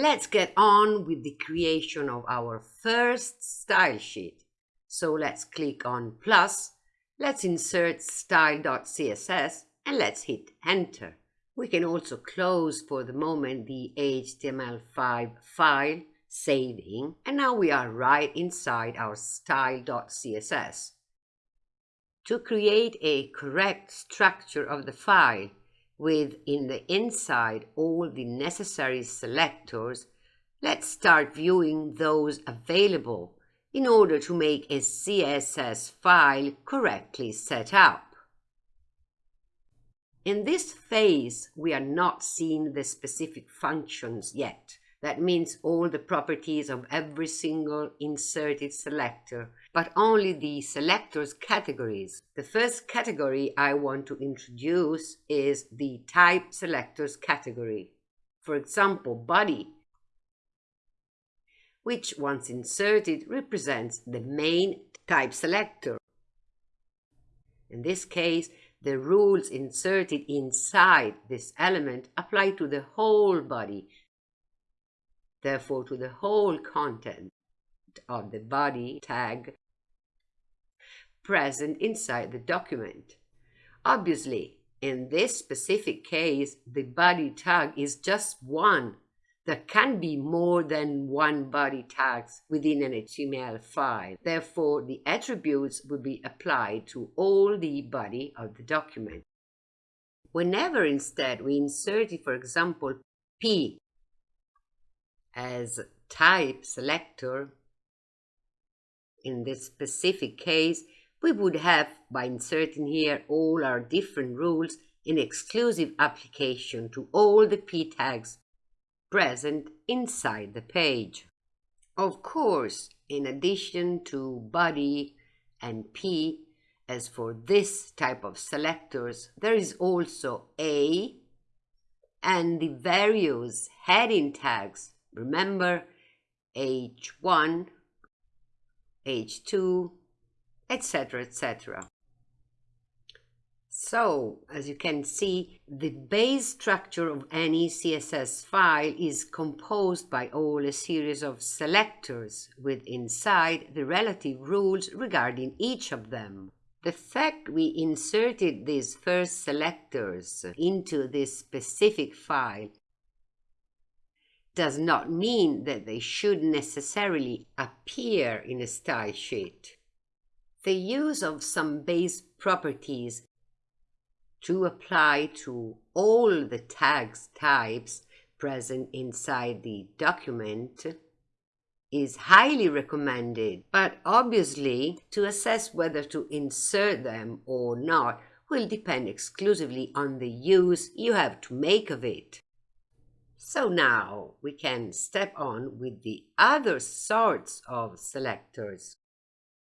Let's get on with the creation of our first style sheet. So let's click on plus, let's insert style.css and let's hit enter. We can also close for the moment the HTML5 file, saving, and now we are right inside our style.css. To create a correct structure of the file, with in the inside all the necessary selectors, let's start viewing those available in order to make a CSS file correctly set up. In this phase, we are not seeing the specific functions yet. That means all the properties of every single inserted selector, but only the selectors categories. The first category I want to introduce is the type selectors category. For example, body, which once inserted represents the main type selector. In this case, the rules inserted inside this element apply to the whole body, therefore to the whole content of the body tag present inside the document. Obviously, in this specific case, the body tag is just one. There can be more than one body tags within an HTML file. Therefore, the attributes will be applied to all the body of the document. Whenever instead we insert, for example, P as type selector, in this specific case, we would have, by inserting here all our different rules, an exclusive application to all the p tags present inside the page. Of course, in addition to body and p, as for this type of selectors, there is also a and the various heading tags. Remember H1, H2, etc., etc. So, as you can see, the base structure of any CSS file is composed by all a series of selectors with inside the relative rules regarding each of them. The fact we inserted these first selectors into this specific file does not mean that they should necessarily appear in a style sheet. The use of some base properties to apply to all the tags types present inside the document is highly recommended, but obviously to assess whether to insert them or not will depend exclusively on the use you have to make of it. So now we can step on with the other sorts of selectors.